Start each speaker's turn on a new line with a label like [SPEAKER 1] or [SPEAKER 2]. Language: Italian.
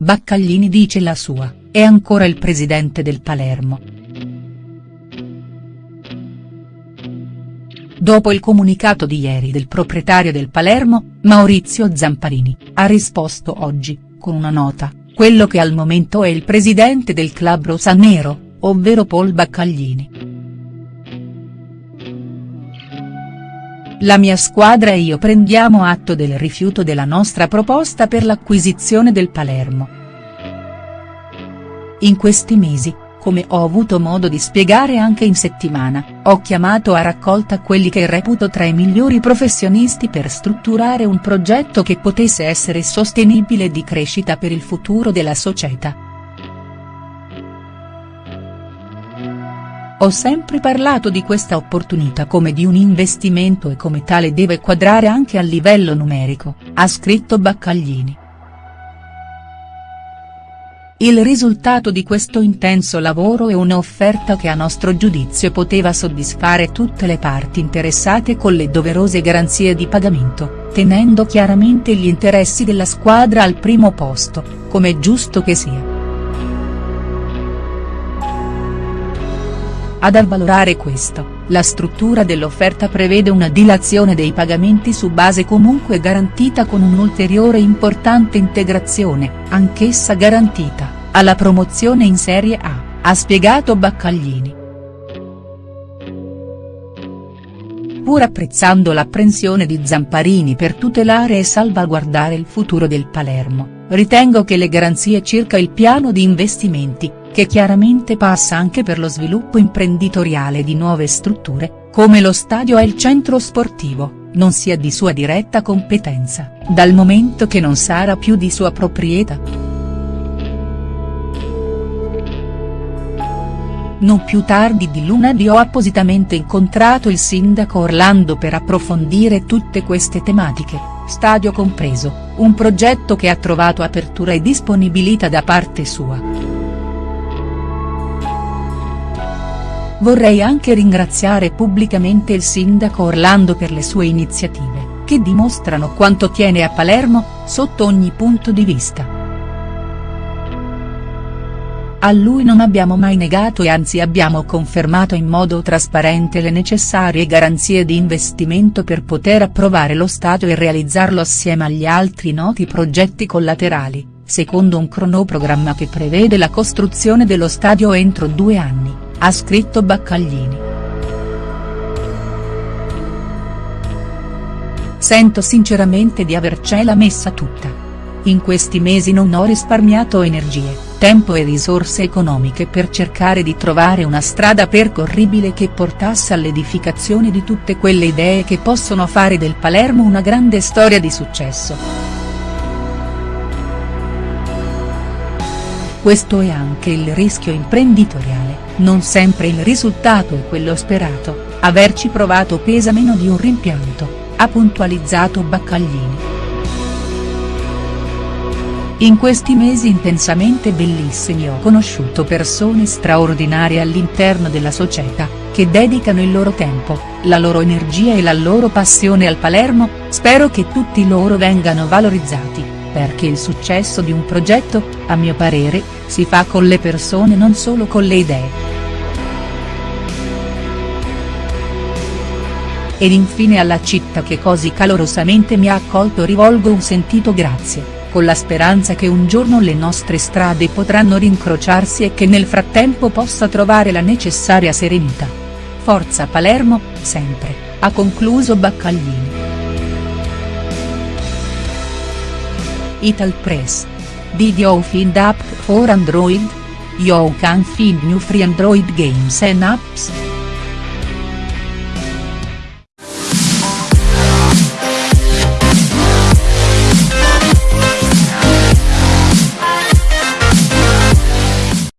[SPEAKER 1] Baccaglini dice la sua, è ancora il presidente del Palermo. Dopo il comunicato di ieri del proprietario del Palermo, Maurizio Zamparini, ha risposto oggi, con una nota, quello che al momento è il presidente del club rosanero, ovvero Paul Baccaglini. La mia squadra e io prendiamo atto del rifiuto della nostra proposta per l'acquisizione del Palermo. In questi mesi, come ho avuto modo di spiegare anche in settimana, ho chiamato a raccolta quelli che reputo tra i migliori professionisti per strutturare un progetto che potesse essere sostenibile di crescita per il futuro della società. Ho sempre parlato di questa opportunità come di un investimento e come tale deve quadrare anche a livello numerico, ha scritto Baccaglini. Il risultato di questo intenso lavoro è un'offerta che a nostro giudizio poteva soddisfare tutte le parti interessate con le doverose garanzie di pagamento, tenendo chiaramente gli interessi della squadra al primo posto, come è giusto che sia. Ad avvalorare questo, la struttura dell'offerta prevede una dilazione dei pagamenti su base comunque garantita con un'ulteriore importante integrazione, anch'essa garantita, alla promozione in Serie A, ha spiegato Baccaglini. Pur apprezzando l'apprensione di Zamparini per tutelare e salvaguardare il futuro del Palermo, ritengo che le garanzie circa il piano di investimenti, che chiaramente passa anche per lo sviluppo imprenditoriale di nuove strutture, come lo stadio e il centro sportivo, non sia di sua diretta competenza, dal momento che non sarà più di sua proprietà. Non più tardi di lunedì ho appositamente incontrato il sindaco Orlando per approfondire tutte queste tematiche, stadio compreso, un progetto che ha trovato apertura e disponibilità da parte sua. Vorrei anche ringraziare pubblicamente il sindaco Orlando per le sue iniziative, che dimostrano quanto tiene a Palermo, sotto ogni punto di vista. A lui non abbiamo mai negato e anzi abbiamo confermato in modo trasparente le necessarie garanzie di investimento per poter approvare lo Stato e realizzarlo assieme agli altri noti progetti collaterali, secondo un cronoprogramma che prevede la costruzione dello stadio entro due anni ha scritto Baccaglini. Sento sinceramente di avercela messa tutta. In questi mesi non ho risparmiato energie, tempo e risorse economiche per cercare di trovare una strada percorribile che portasse all'edificazione di tutte quelle idee che possono fare del Palermo una grande storia di successo. Questo è anche il rischio imprenditoriale, non sempre il risultato è quello sperato, averci provato pesa meno di un rimpianto, ha puntualizzato Baccaglini. In questi mesi intensamente bellissimi ho conosciuto persone straordinarie all'interno della società, che dedicano il loro tempo, la loro energia e la loro passione al Palermo, spero che tutti loro vengano valorizzati perché il successo di un progetto, a mio parere, si fa con le persone non solo con le idee. Ed infine alla città che così calorosamente mi ha accolto rivolgo un sentito grazie, con la speranza che un giorno le nostre strade potranno rincrociarsi e che nel frattempo possa trovare la necessaria serenità. Forza Palermo, sempre, ha concluso Baccaglini. Ital Press. Did you find app for Android? You can find new free Android games and apps.